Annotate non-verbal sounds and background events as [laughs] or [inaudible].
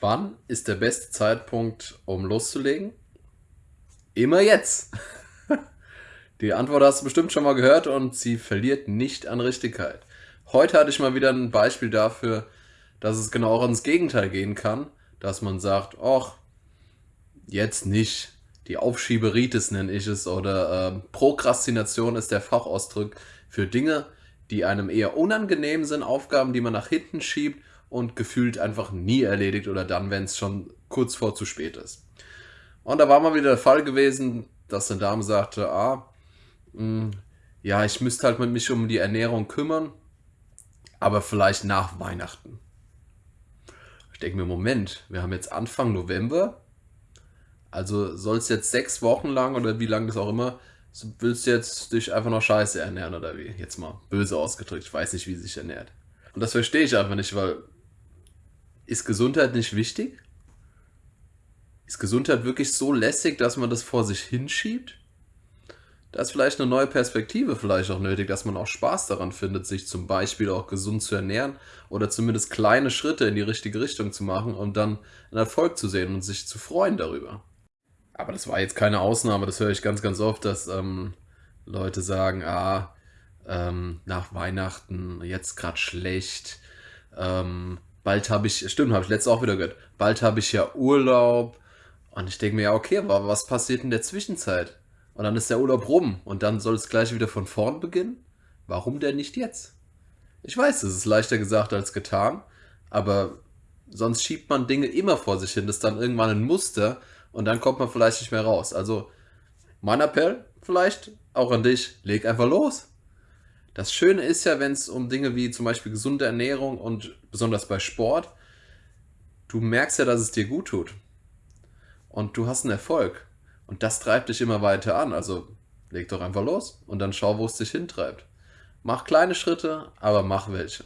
Wann ist der beste Zeitpunkt, um loszulegen? Immer jetzt. [laughs] Die Antwort hast du bestimmt schon mal gehört und sie verliert nicht an Richtigkeit. Heute hatte ich mal wieder ein Beispiel dafür, dass es genau auch ins Gegenteil gehen kann, dass man sagt, ach, jetzt nicht. Die Aufschieberitis nenne ich es oder äh, Prokrastination ist der Fachausdruck für Dinge, die einem eher unangenehm sind, Aufgaben, die man nach hinten schiebt und gefühlt einfach nie erledigt oder dann, wenn es schon kurz vor zu spät ist. Und da war mal wieder der Fall gewesen, dass eine Dame sagte, ah, mh, hm, ja, ich müsste halt mit mich um die Ernährung kümmern, aber vielleicht nach Weihnachten. Ich denke mir, Moment, wir haben jetzt Anfang November, also soll es jetzt sechs Wochen lang oder wie lange das auch immer, willst du jetzt dich einfach noch scheiße ernähren oder wie? Jetzt mal böse ausgedrückt, ich weiß nicht, wie sie sich ernährt. Und das verstehe ich einfach nicht, weil ist Gesundheit nicht wichtig? Ist Gesundheit wirklich so lässig, dass man das vor sich hinschiebt? Da ist vielleicht eine neue Perspektive vielleicht auch nötig, dass man auch Spaß daran findet, sich zum Beispiel auch gesund zu ernähren oder zumindest kleine Schritte in die richtige Richtung zu machen und dann einen Erfolg zu sehen und sich zu freuen darüber. Aber das war jetzt keine Ausnahme, das höre ich ganz, ganz oft, dass ähm, Leute sagen, ah, ähm, nach Weihnachten jetzt gerade schlecht, ähm, bald habe ich, stimmt, habe ich letztes auch wieder gehört, bald habe ich ja Urlaub. Und ich denke mir, ja, okay, aber was passiert in der Zwischenzeit? Und dann ist der Urlaub rum und dann soll es gleich wieder von vorn beginnen? Warum denn nicht jetzt? Ich weiß, es ist leichter gesagt als getan, aber sonst schiebt man Dinge immer vor sich hin. Das ist dann irgendwann ein Muster und dann kommt man vielleicht nicht mehr raus. Also mein Appell vielleicht auch an dich, leg einfach los. Das Schöne ist ja, wenn es um Dinge wie zum Beispiel gesunde Ernährung und besonders bei Sport, du merkst ja, dass es dir gut tut. Und du hast einen Erfolg. Und das treibt dich immer weiter an. Also leg doch einfach los und dann schau, wo es dich hintreibt. Mach kleine Schritte, aber mach welche.